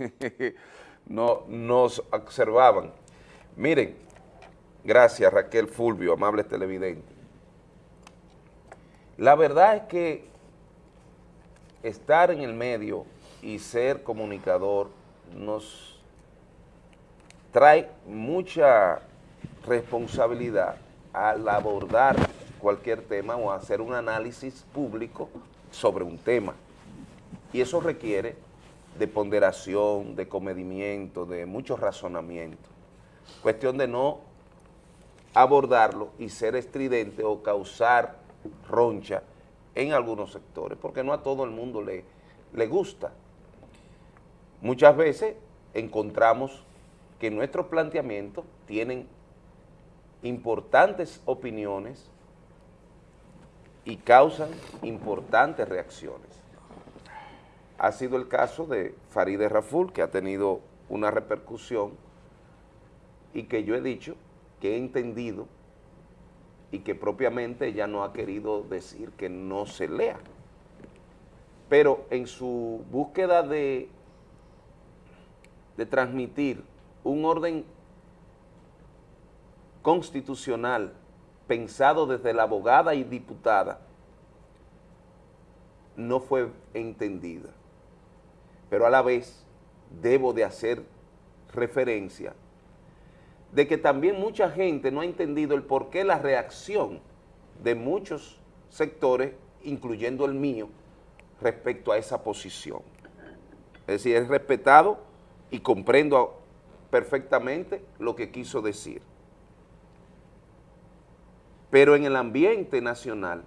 no, nos observaban. Miren, gracias Raquel Fulvio, amable televidente. La verdad es que estar en el medio y ser comunicador nos trae mucha responsabilidad al abordar cualquier tema o hacer un análisis público sobre un tema. Y eso requiere de ponderación, de comedimiento, de mucho razonamiento. Cuestión de no abordarlo y ser estridente o causar roncha en algunos sectores, porque no a todo el mundo le, le gusta. Muchas veces encontramos que nuestros planteamientos tienen importantes opiniones y causan importantes reacciones. Ha sido el caso de Farideh Raful, que ha tenido una repercusión y que yo he dicho que he entendido y que propiamente ella no ha querido decir que no se lea. Pero en su búsqueda de, de transmitir un orden constitucional pensado desde la abogada y diputada, no fue entendida. Pero a la vez debo de hacer referencia de que también mucha gente no ha entendido el por qué la reacción de muchos sectores, incluyendo el mío, respecto a esa posición. Es decir, es respetado y comprendo perfectamente lo que quiso decir pero en el ambiente nacional,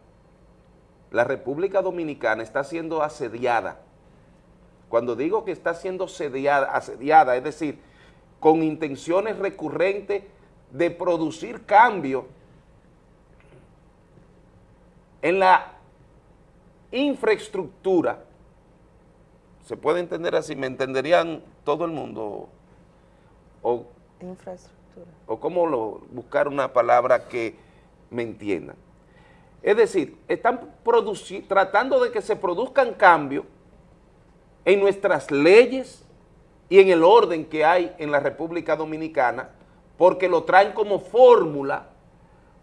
la República Dominicana está siendo asediada. Cuando digo que está siendo asediada, es decir, con intenciones recurrentes de producir cambio en la infraestructura, se puede entender así, me entenderían todo el mundo, o, infraestructura. o cómo lo, buscar una palabra que me entiendan. Es decir, están tratando de que se produzcan cambios en nuestras leyes y en el orden que hay en la República Dominicana, porque lo traen como fórmula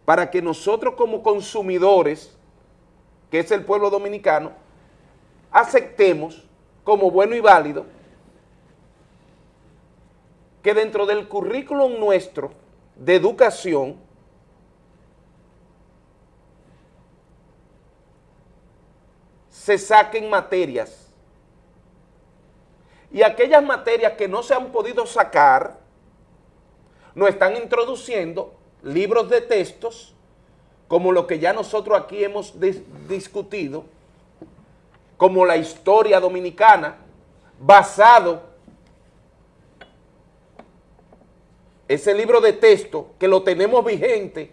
para que nosotros como consumidores, que es el pueblo dominicano, aceptemos como bueno y válido que dentro del currículum nuestro de educación se saquen materias. Y aquellas materias que no se han podido sacar, nos están introduciendo libros de textos, como lo que ya nosotros aquí hemos discutido, como la historia dominicana, basado ese libro de texto que lo tenemos vigente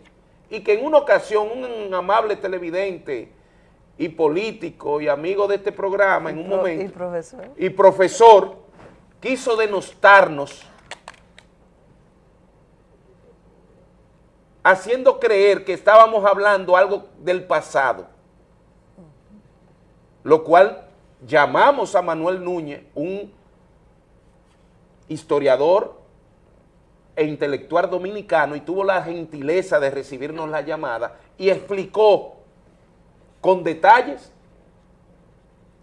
y que en una ocasión un amable televidente y político y amigo de este programa en un momento. Y profesor. Y profesor quiso denostarnos haciendo creer que estábamos hablando algo del pasado. Lo cual llamamos a Manuel Núñez, un historiador e intelectual dominicano, y tuvo la gentileza de recibirnos la llamada, y explicó con detalles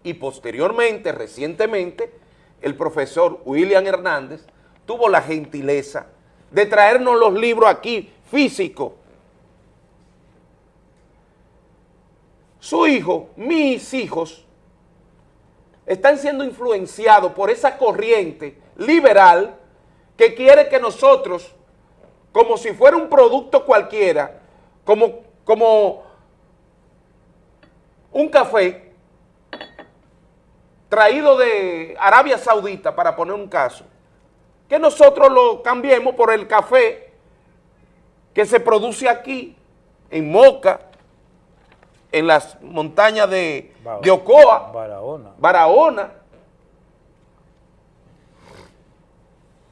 y posteriormente, recientemente, el profesor William Hernández tuvo la gentileza de traernos los libros aquí, físicos. Su hijo, mis hijos, están siendo influenciados por esa corriente liberal que quiere que nosotros, como si fuera un producto cualquiera, como, como un café traído de Arabia Saudita, para poner un caso, que nosotros lo cambiemos por el café que se produce aquí, en Moca, en las montañas de, de Ocoa, Barahona. Barahona,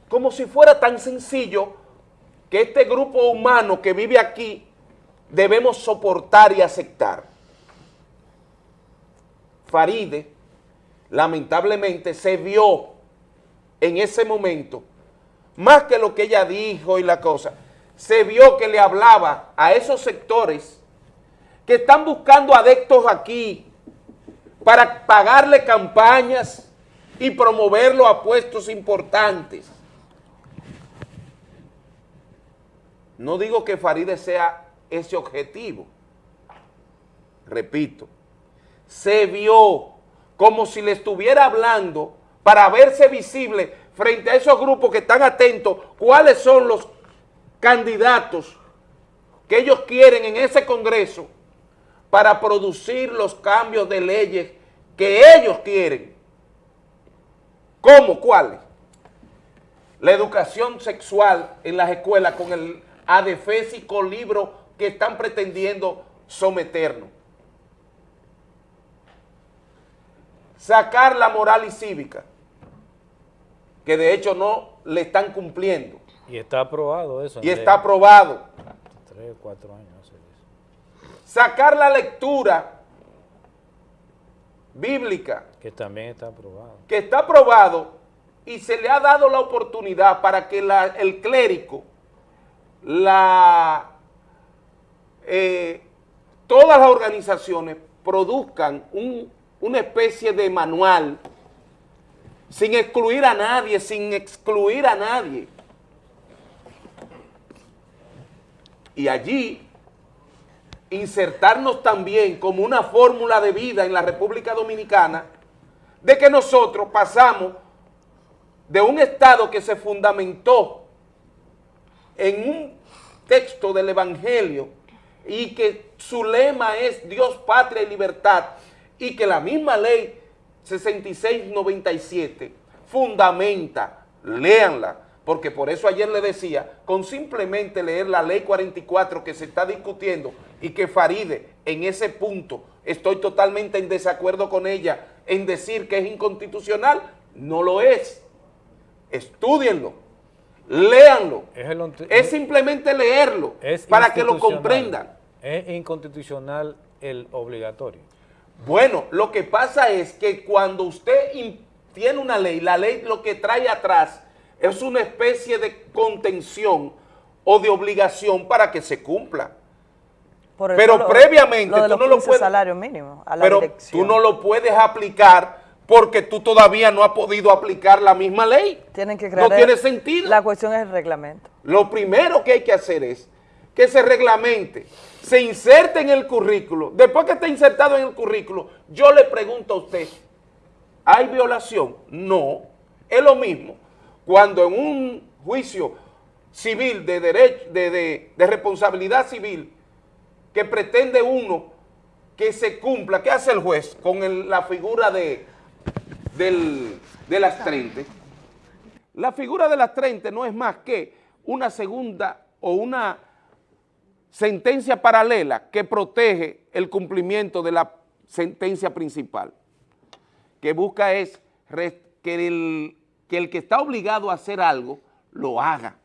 como si fuera tan sencillo que este grupo humano que vive aquí debemos soportar y aceptar. Faride, lamentablemente, se vio en ese momento, más que lo que ella dijo y la cosa, se vio que le hablaba a esos sectores que están buscando adeptos aquí para pagarle campañas y promoverlo a puestos importantes. No digo que Faride sea ese objetivo, repito, se vio como si le estuviera hablando para verse visible frente a esos grupos que están atentos cuáles son los candidatos que ellos quieren en ese congreso para producir los cambios de leyes que ellos quieren. ¿Cómo? ¿Cuáles? La educación sexual en las escuelas con el adefésico libro que están pretendiendo someternos. Sacar la moral y cívica, que de hecho no le están cumpliendo. Y está aprobado eso. Y está aprobado. Tres o cuatro años. Sacar la lectura bíblica. Que también está aprobado. Que está aprobado y se le ha dado la oportunidad para que el clérigo, la, eh, todas las organizaciones produzcan una especie de manual sin excluir a nadie, sin excluir a nadie. Y allí insertarnos también como una fórmula de vida en la República Dominicana de que nosotros pasamos de un Estado que se fundamentó en un texto del Evangelio y que su lema es Dios, patria y libertad y que la misma ley 6697 fundamenta, léanla, porque por eso ayer le decía, con simplemente leer la ley 44 que se está discutiendo y que Faride en ese punto estoy totalmente en desacuerdo con ella en decir que es inconstitucional, no lo es. Estudienlo, léanlo. Es, simplemente leerlo para que lo comprendan. ¿Es inconstitucional el obligatorio? Bueno, lo que pasa es que cuando usted tiene una ley, la ley lo que trae atrás es una especie de contención o de obligación para que se cumpla. pero previamente tú no lo puedes salario mínimo pero tú no lo puedes aplicar porque tú todavía no has podido aplicar la misma ley. Tienen que crear no tiene sentido. La cuestión es el reglamento. Lo primero que hay que hacer es que se reglamente, se inserte en el currículo. Después que esté insertado en el currículo, yo le pregunto a usted, ¿hay violación? No, es lo mismo cuando en un juicio civil de, derecho, de, responsabilidad civil que pretende uno que se cumpla, ¿qué hace el juez con la figura de, del, de las 30? La figura de las 30 no es más que una segunda o una sentencia paralela que protege el cumplimiento de la sentencia principal, que busca es que el que el que está obligado a hacer algo, lo haga.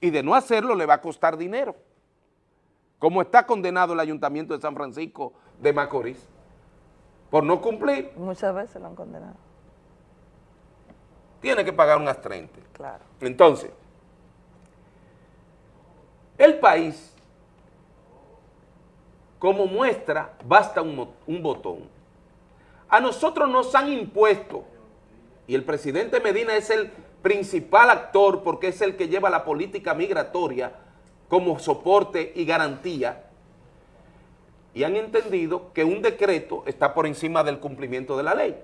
Y de no hacerlo le va a costar dinero. Como está condenado el Ayuntamiento de San Francisco de Macorís, por no cumplir. Muchas veces lo han condenado. Tiene que pagar unas 30. Claro. Entonces, el país, como muestra, basta un, botón. A nosotros nos han impuesto y el presidente Medina es el principal actor porque es el que lleva la política migratoria como soporte y garantía, y han entendido que un decreto está por encima del cumplimiento de la ley.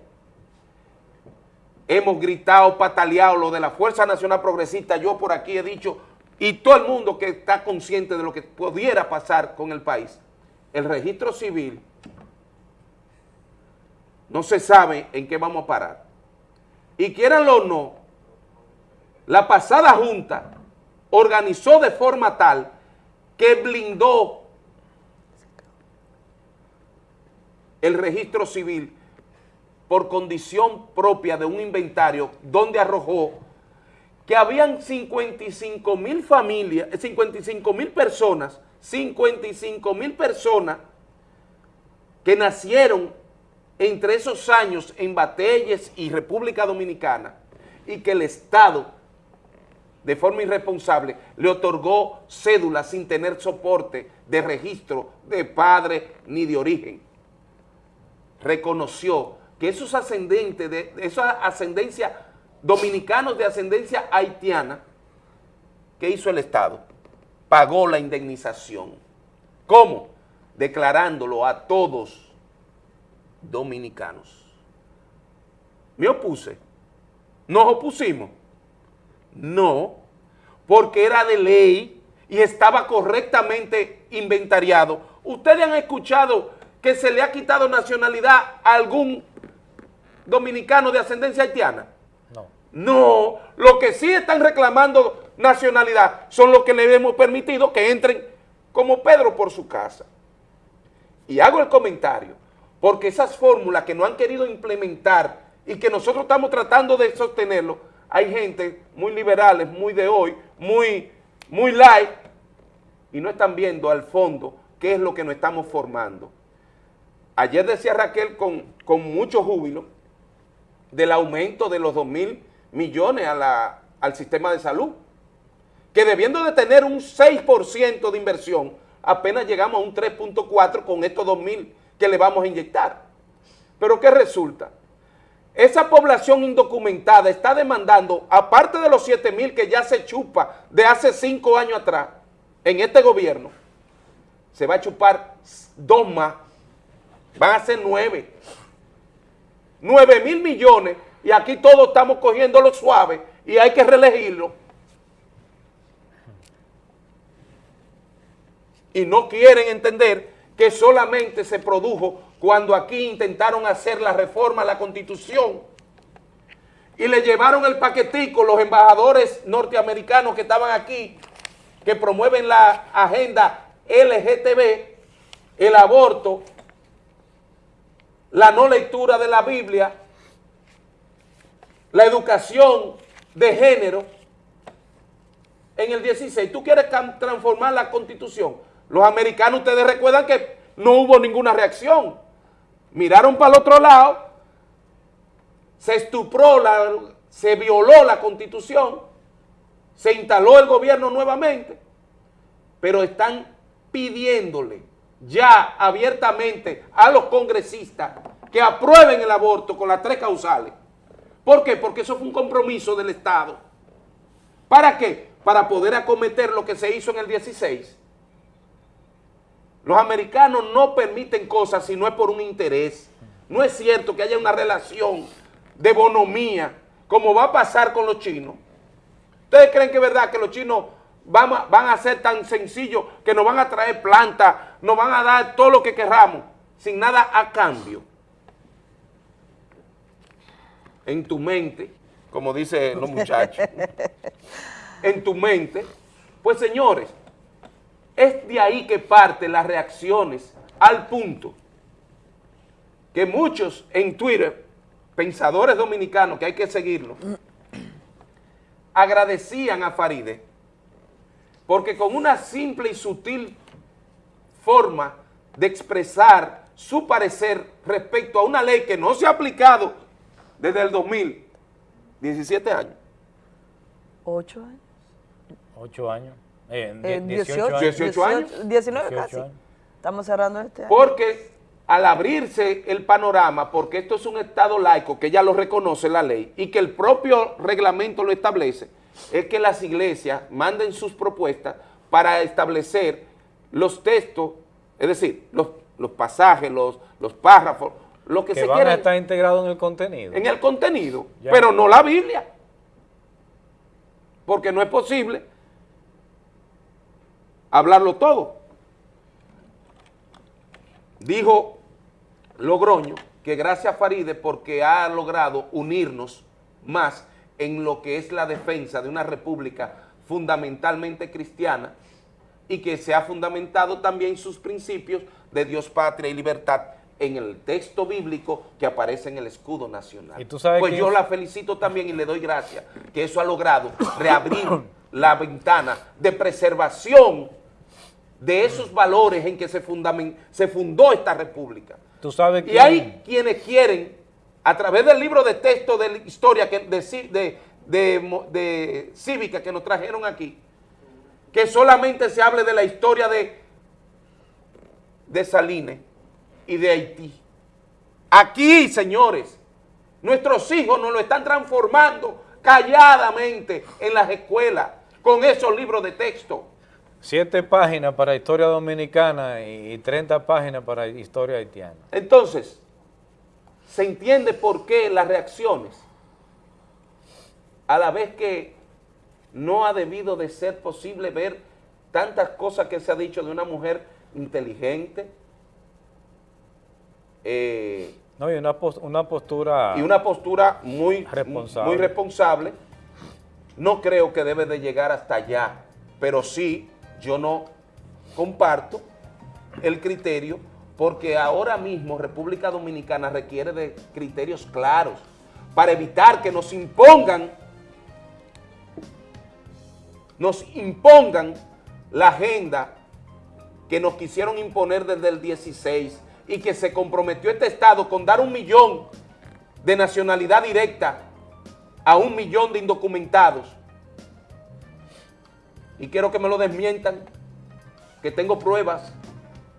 Hemos gritado, pataleado lo de la Fuerza Nacional Progresista, yo por aquí he dicho, y todo el mundo que está consciente de lo que pudiera pasar con el país, el registro civil no se sabe en qué vamos a parar. Y quieranlo o no, la pasada junta organizó de forma tal que blindó el registro civil por condición propia de un inventario donde arrojó que habían 55 mil familias, 55 mil personas, 55 mil personas que nacieron entre esos años en Batelles y República Dominicana y que el Estado, de forma irresponsable, le otorgó cédula sin tener soporte de registro de padre ni de origen. Reconoció que esos ascendentes, de, esa ascendencia dominicanos de ascendencia haitiana, ¿qué hizo el Estado? Pagó la indemnización. ¿Cómo? Declarándolo a todos dominicanos. Me opuse. ¿Nos opusimos? No, porque era de ley y estaba correctamente inventariado. ¿Ustedes han escuchado que se le ha quitado nacionalidad a algún dominicano de ascendencia haitiana? No. No, lo que sí están reclamando nacionalidad son los que le hemos permitido que entren como Pedro por su casa. Y hago el comentario, porque esas fórmulas que no han querido implementar y que nosotros estamos tratando de sostenerlo, hay gente muy liberales, muy de hoy, muy, muy light, y no están viendo al fondo qué es lo que nos estamos formando. Ayer decía Raquel con, con mucho júbilo del aumento de los 2 mil millones a la, al sistema de salud, que debiendo de tener un 6% de inversión, apenas llegamos a un 3.4 con estos 2 mil que le vamos a inyectar. Pero ¿qué resulta? Esa población indocumentada está demandando, aparte de los 7 mil que ya se chupa de hace 5 años atrás, en este gobierno, se va a chupar dos más, van a ser 9. 9 mil millones y aquí todos estamos cogiéndolo suave y hay que reelegirlo. Y no quieren entender que solamente se produjo cuando aquí intentaron hacer la reforma a la Constitución y le llevaron el paquetico los embajadores norteamericanos que estaban aquí, que promueven la agenda LGTB, el aborto, la no lectura de la Biblia, la educación de género en el 16. Tú quieres transformar la constitución. Los americanos, ustedes recuerdan que no hubo ninguna reacción. Miraron para el otro lado, se estupró, la, se violó la constitución, se instaló el gobierno nuevamente, pero están pidiéndole ya abiertamente a los congresistas que aprueben el aborto con las tres causales. ¿Por qué? Porque eso fue un compromiso del Estado. ¿Para qué? Para poder acometer lo que se hizo en el 16. Los americanos no permiten cosas si no es por un interés. No es cierto que haya una relación de bonomía, como va a pasar con los chinos. ¿Ustedes creen que es verdad que los chinos van a, van a ser tan sencillos que nos van a traer plantas, nos van a dar todo lo que querramos, sin nada a cambio? En tu mente, como dicen los muchachos, en tu mente, pues señores, es de ahí que parten las reacciones al punto que muchos en Twitter, pensadores dominicanos, que hay que seguirlo, agradecían a Faride porque con una simple y sutil forma de expresar su parecer respecto a una ley que no se ha aplicado desde el 2000, 17 años. 8 años. 8 años. Eh, Eh, 18, 18, años. 18 años. 19 18 casi. años. Estamos cerrando este año. Porque al abrirse el panorama, porque esto es un Estado laico, que ya lo reconoce la ley, y que el propio reglamento lo establece, es que las iglesias manden sus propuestas para establecer los textos, es decir, los, los pasajes, los, los párrafos, lo que, Que se van quiere a estar integrados en el contenido. en el contenido, Ya. pero no la Biblia. Porque no es posible hablarlo todo. Dijo Logroño que gracias a Faride porque ha logrado unirnos más en lo que es la defensa de una república fundamentalmente cristiana y que se ha fundamentado también sus principios de Dios, patria y libertad en el texto bíblico que aparece en el escudo nacional. ¿Y tú sabes pues yo es? la felicito también y le doy gracias que eso ha logrado reabrir la ventana de preservación de esos valores en que se, se fundó esta república. Tú sabes Y hay quienes quieren, a través del libro de texto de la historia que de cívica que nos trajeron aquí, que solamente se hable de la historia de, de Salines y de Haití. Aquí, señores, nuestros hijos nos lo están transformando calladamente en las escuelas con esos libros de texto. Siete páginas para historia dominicana y y 30 páginas para historia haitiana. Entonces, se entiende por qué las reacciones, a la vez que no ha debido de ser posible ver tantas cosas que se ha dicho de una mujer inteligente eh, No, y una, una postura... y una postura muy Responsable. muy responsable, no creo que debe de llegar hasta allá, pero sí, yo no comparto el criterio porque ahora mismo República Dominicana requiere de criterios claros para evitar que nos impongan nos impongan la agenda que nos quisieron imponer desde el 16 y que se comprometió este Estado con dar un millón de nacionalidad directa a un millón de indocumentados. Y quiero que me lo desmientan, que tengo pruebas,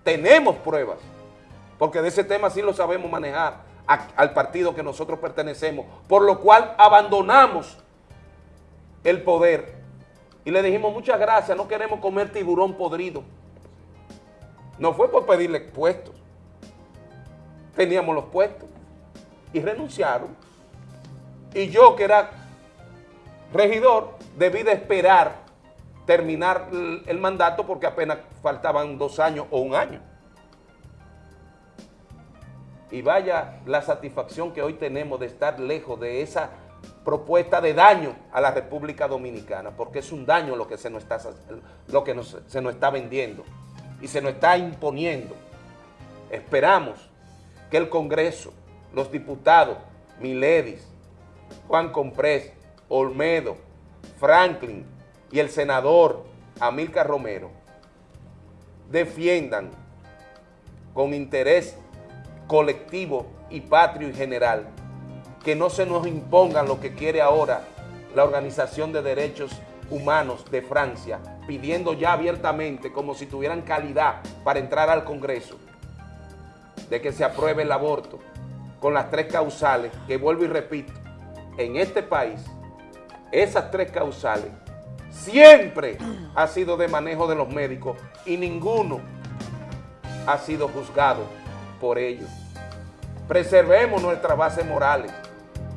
tenemos pruebas, porque de ese tema sí lo sabemos manejar al partido que nosotros pertenecemos, por lo cual abandonamos el poder y le dijimos muchas gracias, no queremos comer tiburón podrido. No fue por pedirle puestos, teníamos los puestos y renunciaron. Y yo que era regidor, debí de esperar terminar el, mandato porque apenas faltaban dos años o un año. Y vaya la satisfacción que hoy tenemos de estar lejos de esa propuesta de daño a la República Dominicana, porque es un daño lo que se nos está, lo que nos- se nos está vendiendo y se nos está imponiendo. Esperamos que el Congreso, los diputados, Miledis, Juan Comprés, Olmedo, Franklin y el senador Amílcar Romero defiendan con interés colectivo y patrio y general que no se nos impongan lo que quiere ahora la Organización de Derechos Humanos de Francia, pidiendo ya abiertamente, como si tuvieran calidad para entrar al Congreso, de que se apruebe el aborto con las tres causales, que vuelvo y repito, en este país, esas tres causales siempre ha sido de manejo de los médicos y ninguno ha sido juzgado por ello. Preservemos nuestras bases morales.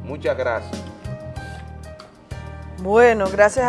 Muchas gracias. Bueno, gracias